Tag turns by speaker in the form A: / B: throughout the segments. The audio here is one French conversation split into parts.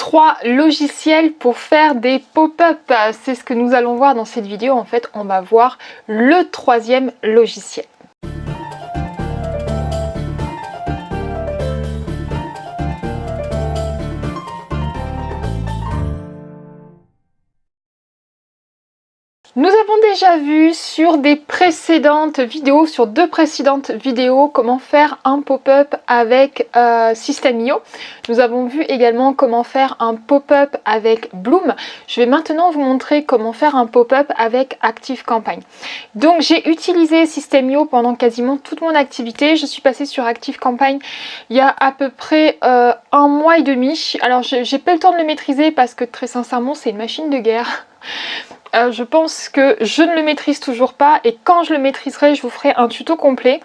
A: trois logiciels pour faire des pop-up. C'est ce que nous allons voir dans cette vidéo. En fait, on va voir le troisième logiciel. Nous avons déjà vu sur des précédentes vidéos, sur deux précédentes vidéos, comment faire un pop-up avec euh, System.io. Nous avons vu également comment faire un pop-up avec Bloom. Je vais maintenant vous montrer comment faire un pop-up avec ActiveCampaign. Donc j'ai utilisé System.io pendant quasiment toute mon activité. Je suis passée sur ActiveCampaign il y a à peu près euh, un mois et demi. Alors j'ai pas le temps de le maîtriser parce que très sincèrement c'est une machine de guerre. Euh, je pense que je ne le maîtrise toujours pas et quand je le maîtriserai, je vous ferai un tuto complet.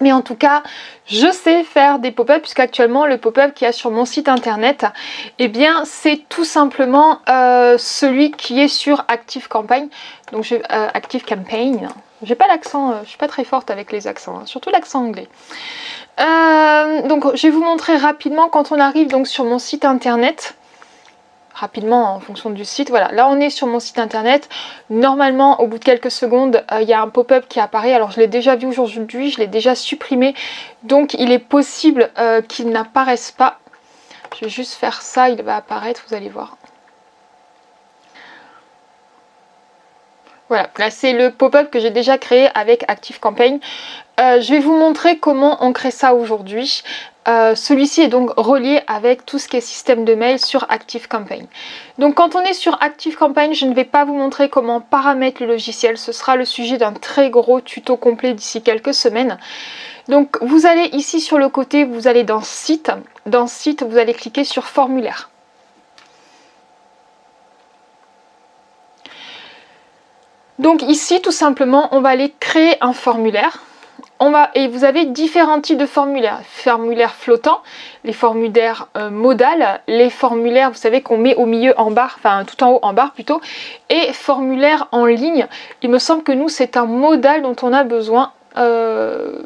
A: Mais en tout cas, je sais faire des pop-up puisqu'actuellement le pop-up qu'il y a sur mon site internet, eh bien c'est tout simplement euh, celui qui est sur Active Campaign. Donc je, euh, Active Campaign, j'ai pas l'accent, je suis pas très forte avec les accents, hein, surtout l'accent anglais. donc je vais vous montrer rapidement quand on arrive donc sur mon site internet rapidement en fonction du site. Voilà, là on est sur mon site internet. Normalement, au bout de quelques secondes, euh, il y a un pop-up qui apparaît. Alors je l'ai déjà vu aujourd'hui, je l'ai déjà supprimé. Donc il est possible euh, qu'il n'apparaisse pas. Je vais juste faire ça, il va apparaître, vous allez voir. Voilà, là c'est le pop-up que j'ai déjà créé avec ActiveCampaign. Euh, je vais vous montrer comment on crée ça aujourd'hui. Euh, celui-ci est donc relié avec tout ce qui est système de mail sur ActiveCampaign. Donc quand on est sur ActiveCampaign, je ne vais pas vous montrer comment paramétrer le logiciel. Ce sera le sujet d'un très gros tuto complet d'ici quelques semaines. Donc vous allez ici sur le côté, vous allez dans Site. Dans Site, vous allez cliquer sur Formulaire. Donc ici, tout simplement, on va aller créer un formulaire et vous avez différents types de formulaires. Formulaires flottants, les formulaires euh, modales, les formulaires, vous savez, qu'on met au milieu en barre, enfin tout en haut en barre plutôt, et formulaires en ligne. Il me semble que nous, c'est un modal dont on a besoin. Euh,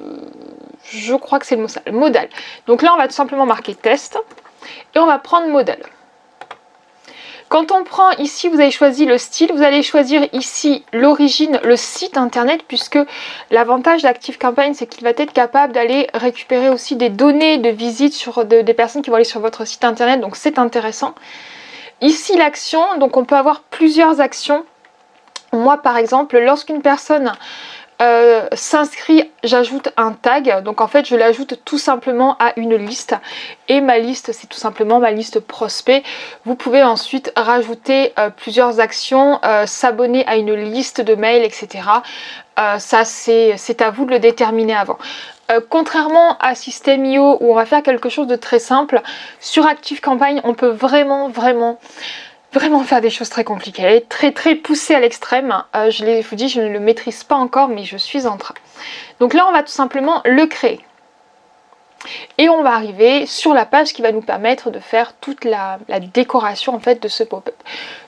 A: je crois que c'est le modal. Donc là, on va tout simplement marquer test et on va prendre modal. Quand on prend ici, vous avez choisi le style, vous allez choisir ici l'origine, le site internet, puisque l'avantage d'ActiveCampaign, c'est qu'il va être capable d'aller récupérer aussi des données de visite sur des personnes qui vont aller sur votre site internet, donc c'est intéressant. Ici l'action, donc on peut avoir plusieurs actions. Moi par exemple, lorsqu'une personne euh, s'inscrit, j'ajoute un tag. Donc en fait, je l'ajoute tout simplement à une liste. Et ma liste, c'est tout simplement ma liste prospect. Vous pouvez ensuite rajouter euh, plusieurs actions, euh, s'abonner à une liste de mails, etc. ça, c'est à vous de le déterminer avant. contrairement à System.io où on va faire quelque chose de très simple, sur ActiveCampagne, on peut vraiment, vraiment vraiment faire des choses très compliquées, très très poussée à l'extrême. Euh, je vous dis, je ne le maîtrise pas encore, mais je suis en train. Donc là, on va tout simplement le créer. Et on va arriver sur la page qui va nous permettre de faire toute la, décoration en fait de ce pop-up.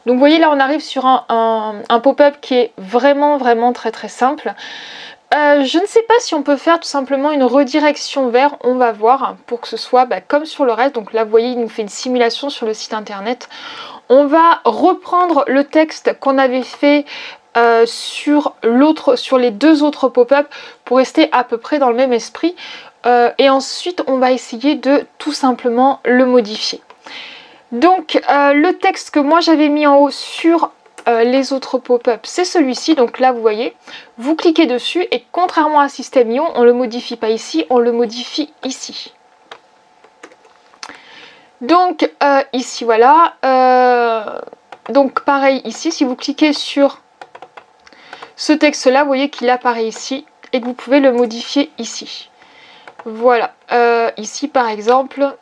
A: Donc vous voyez là on arrive sur un, pop-up qui est vraiment vraiment très très simple. Euh, je ne sais pas si on peut faire tout simplement une redirection vers, on va voir, pour que ce soit bah, comme sur le reste. Donc là vous voyez il nous fait une simulation sur le site internet. On va reprendre le texte qu'on avait fait euh, sur, les deux autres pop-up pour rester à peu près dans le même esprit. Euh, et ensuite, on va essayer de tout simplement le modifier. Donc, euh, le texte que moi j'avais mis en haut sur les autres pop-up, c'est celui-ci. Donc là, vous voyez, vous cliquez dessus et contrairement à System.io, on ne le modifie pas ici, on le modifie ici. Donc euh, ici voilà, euh, donc pareil ici, si vous cliquez sur ce texte là, vous voyez qu'il apparaît ici et que vous pouvez le modifier ici. Voilà, euh, ici par exemple,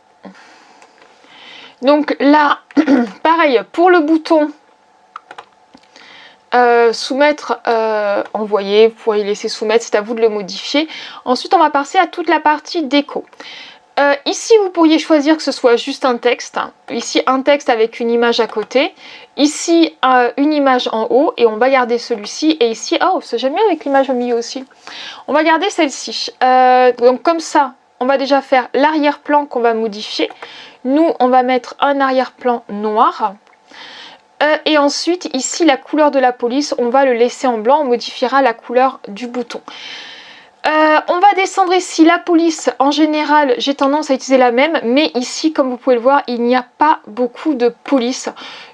A: donc là, pareil, pour le bouton soumettre, envoyer, vous pouvez laisser soumettre, c'est à vous de le modifier. Ensuite, on va passer à toute la partie déco. Euh, ici, vous pourriez choisir que ce soit juste un texte. Ici, un texte avec une image à côté. Ici, euh, une image en haut. Et on va garder celui-ci. Et ici, oh, c'est j'aime bien avec l'image au milieu aussi. On va garder celle-ci. Euh, donc comme ça, on va déjà faire l'arrière-plan qu'on va modifier. Nous, on va mettre un arrière-plan noir. Et ensuite, ici, la couleur de la police, on va le laisser en blanc. On modifiera la couleur du bouton. Euh, on va descendre ici la police. En général, j'ai tendance à utiliser la même. Mais ici, comme vous pouvez le voir, il n'y a pas beaucoup de police.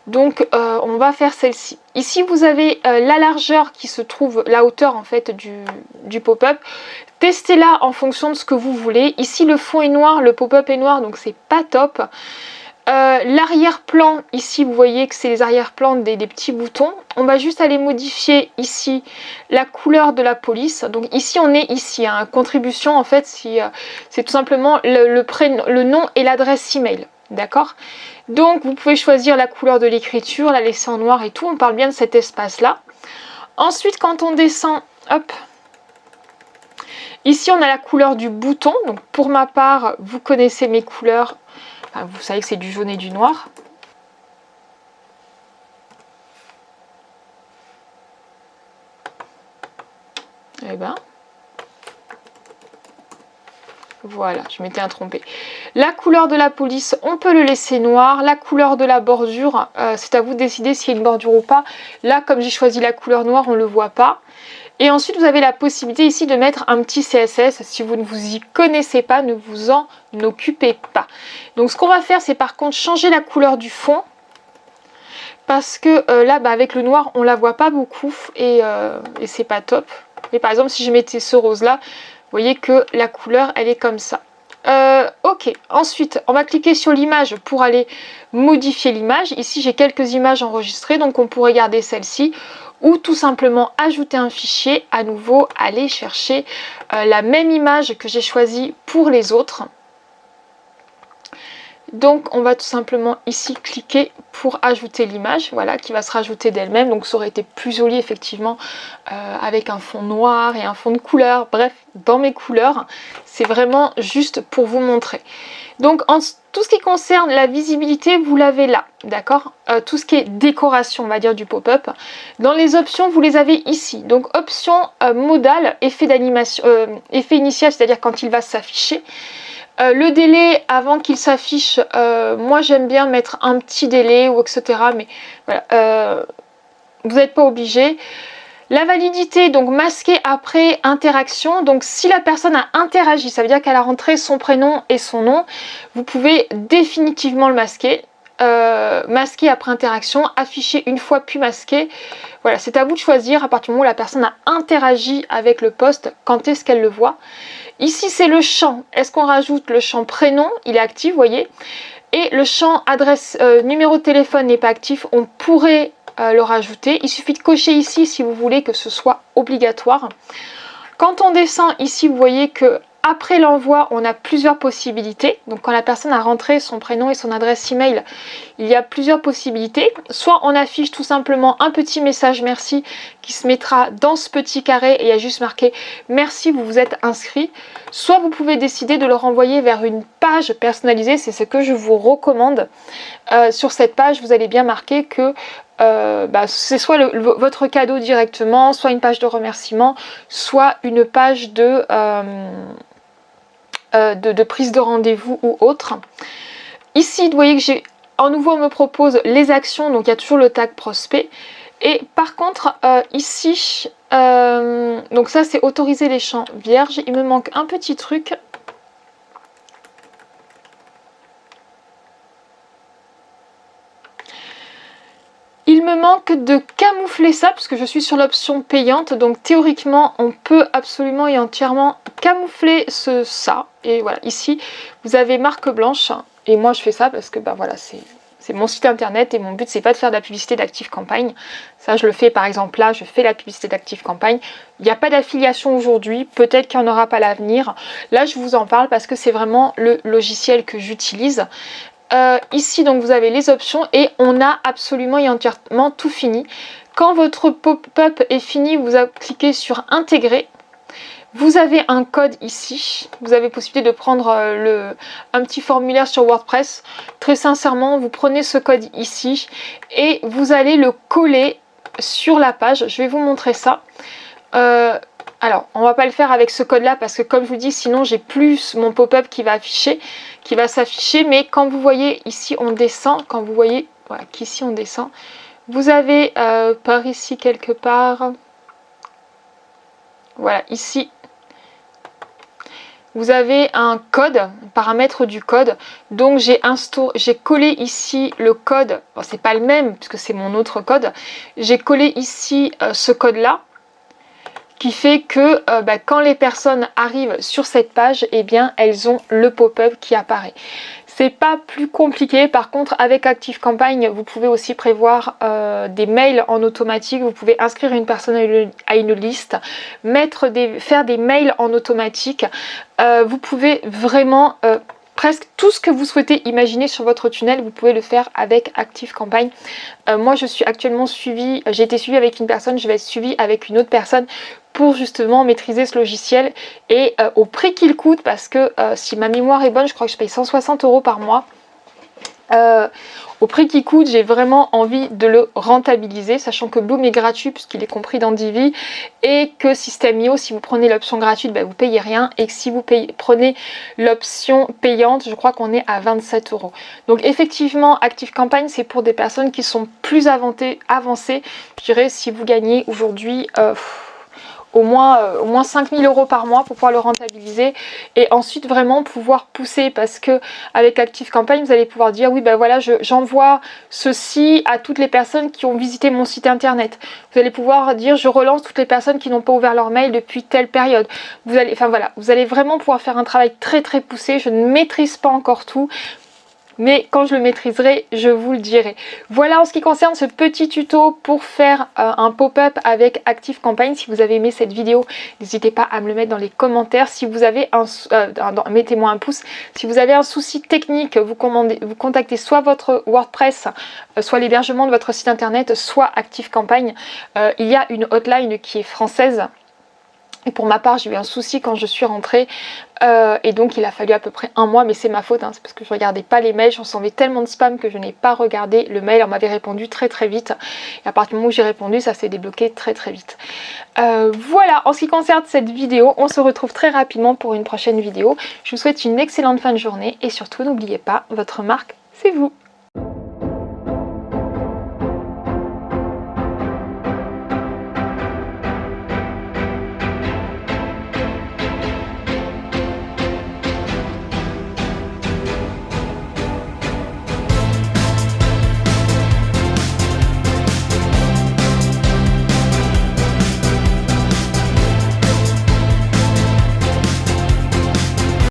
A: Donc, euh, on va faire celle-ci. Ici, vous avez la largeur qui se trouve, la hauteur en fait du, du pop-up. Testez-la en fonction de ce que vous voulez. Ici, le fond est noir, le pop-up est noir, donc c'est pas top. Euh, l'arrière-plan, ici vous voyez que c'est les arrière-plans des, petits boutons. On va juste aller modifier ici la couleur de la police. Donc ici on est ici, hein, contribution en fait euh, c'est tout simplement le, le nom et l'adresse email. D'accord? Donc vous pouvez choisir la couleur de l'écriture, la laisser en noir et tout. On parle bien de cet espace là. Ensuite quand on descend, hop, Ici, on a la couleur du bouton. Donc, pour ma part, vous connaissez mes couleurs. Vous savez que c'est du jaune et du noir. Eh ben, voilà, je m'étais trompée. La couleur de la police, on peut le laisser noir. La couleur de la bordure, euh, c'est à vous de décider s'il y a une bordure ou pas. Là, comme j'ai choisi la couleur noire, on ne le voit pas. Et ensuite, vous avez la possibilité ici de mettre un petit CSS. Si vous ne vous y connaissez pas, ne vous en occupez pas. Donc, ce qu'on va faire, c'est par contre changer la couleur du fond. Parce que euh, là, bah, avec le noir, on la voit pas beaucoup et, euh, et c'est pas top. Et par exemple, si je mettais ce rose-là, vous voyez que la couleur, elle est comme ça. Euh, ok, ensuite on va cliquer sur l'image pour aller modifier l'image. Ici j'ai quelques images enregistrées donc on pourrait garder celle-ci ou tout simplement ajouter un fichier, à nouveau aller chercher euh, la même image que j'ai choisie pour les autres. Donc on va tout simplement ici cliquer pour ajouter l'image, voilà, qui va se rajouter d'elle-même. Donc ça aurait été plus joli effectivement euh, avec un fond noir et un fond de couleur. Bref, dans mes couleurs, c'est vraiment juste pour vous montrer. Donc en tout ce qui concerne la visibilité, vous l'avez là, d'accord? Euh, Tout ce qui est décoration, on va dire, du pop-up. Dans les options, vous les avez ici. Donc option euh, modale, effet d'animation, effet initial, c'est-à-dire quand il va s'afficher. Euh, le délai avant qu'il s'affiche, euh, moi j'aime bien mettre un petit délai ou etc. Mais voilà, euh, vous n'êtes pas obligé. La validité, donc masquer après interaction. Donc si la personne a interagi, ça veut dire qu'elle a rentré son prénom et son nom, vous pouvez définitivement le masquer. masquer après interaction, afficher une fois puis masquer. Voilà, c'est à vous de choisir à partir du moment où la personne a interagi avec le poste, quand est-ce qu'elle le voit. Ici, c'est le champ. Est-ce qu'on rajoute le champ prénom? Il est actif, vous voyez. Et le champ adresse, euh, numéro de téléphone n'est pas actif. On pourrait euh, le rajouter. Il suffit de cocher ici si vous voulez que ce soit obligatoire. Quand on descend ici, vous voyez que après l'envoi, on a plusieurs possibilités. Donc quand la personne a rentré son prénom et son adresse email, il y a plusieurs possibilités. Soit on affiche tout simplement un petit message merci qui se mettra dans ce petit carré et il y a juste marqué merci, vous vous êtes inscrit. Soit vous pouvez décider de le renvoyer vers une personnalisée, c'est ce que je vous recommande. Euh, sur cette page, vous allez bien marquer que euh, bah, c'est soit votre cadeau directement, soit une page de remerciement, soit une page de... Euh, de, prise de rendez-vous ou autre. Ici, vous voyez que j'ai en nouveau on me propose les actions, donc il y a toujours le tag prospect. Et par contre, ici, donc ça c'est autoriser les champs vierges. Il me manque un petit truc. Il me manque de camoufler ça parce que je suis sur l'option payante. Donc théoriquement, on peut absolument et entièrement camoufler ce, ça. Et voilà, ici, vous avez marque blanche. Et moi, je fais ça parce que bah, voilà, c'est c'est mon site internet et mon but c'est pas de faire de la publicité d'Active Campagne. Ça je le fais par exemple là, je fais la publicité d'Active Campagne. Il n'y a pas d'affiliation aujourd'hui, peut-être qu'il n'y en aura pas l'avenir. Là je vous en parle parce que c'est vraiment le logiciel que j'utilise. Euh, ici, donc, vous avez les options et on a absolument et entièrement tout fini. Quand votre pop-up est fini, vous cliquez sur intégrer. Vous avez un code ici, vous avez possibilité de prendre euh, le, un petit formulaire sur WordPress. Très sincèrement, vous prenez ce code ici et vous allez le coller sur la page. Je vais vous montrer ça. Euh, Alors, on va pas le faire avec ce code-là parce que comme je vous dis, sinon j'ai plus mon pop-up qui va afficher, qui va s'afficher. Mais quand vous voyez ici, on descend. Quand vous voyez, voilà, qu'ici on descend. Vous avez euh, par ici quelque part, voilà, ici, vous avez un code, un paramètre du code. Donc j'ai collé ici le code, bon, c'est pas le même puisque c'est mon autre code. J'ai collé ici euh, ce code-là qui fait que euh, bah, quand les personnes arrivent sur cette page, eh bien elles ont le pop-up qui apparaît. C'est pas plus compliqué, par contre avec Active Campagne, vous pouvez aussi prévoir euh, des mails en automatique, vous pouvez inscrire une personne à une, liste, faire des mails en automatique, euh, vous pouvez vraiment presque tout ce que vous souhaitez imaginer sur votre tunnel, vous pouvez le faire avec Active Campagne. Euh, moi, je suis actuellement suivie, j'ai été suivie avec une personne, je vais être suivie avec une autre personne pour justement maîtriser ce logiciel et euh, au prix qu'il coûte parce que euh, si ma mémoire est bonne, je crois que je paye 160 euros par mois. Au prix qu'il coûte, j'ai vraiment envie de le rentabiliser, sachant que Bloom est gratuit puisqu'il est compris dans Divi et que System.io, si vous prenez l'option gratuite, bah, vous payez rien et que si vous prenez l'option payante, je crois qu'on est à 27 euros. Donc effectivement, Active Campagne, c'est pour des personnes qui sont plus avancées. Je dirais si vous gagnez aujourd'hui... Euh, au moins, euh, au moins 5000 euros par mois pour pouvoir le rentabiliser et ensuite vraiment pouvoir pousser parce que avec Active Campagne vous allez pouvoir dire oui ben voilà j'envoie ceci à toutes les personnes qui ont visité mon site internet. Vous allez pouvoir dire je relance toutes les personnes qui n'ont pas ouvert leur mail depuis telle période. Vous allez enfin voilà vous allez vraiment pouvoir faire un travail très très poussé. Je ne maîtrise pas encore tout mais quand je le maîtriserai, je vous le dirai. Voilà en ce qui concerne ce petit tuto pour faire euh, un pop-up avec Active Campagne. Si vous avez aimé cette vidéo, n'hésitez pas à me le mettre dans les commentaires. Si vous avez un... Euh, mettez-moi un pouce. Si vous avez un souci technique, vous, contactez soit votre WordPress, euh, soit l'hébergement de votre site internet, soit Active Campagne. il y a une hotline qui est française et pour ma part, j'ai eu un souci quand je suis rentrée euh, et donc il a fallu à peu près un mois, mais c'est ma faute, hein, c'est parce que je regardais pas les mails, j'en recevais tellement de spam que je n'ai pas regardé le mail, on m'avait répondu très très vite et à partir du moment où j'ai répondu, ça s'est débloqué très très vite. Euh, voilà, en ce qui concerne cette vidéo, on se retrouve très rapidement pour une prochaine vidéo. Je vous souhaite une excellente fin de journée et surtout n'oubliez pas, votre marque, c'est vous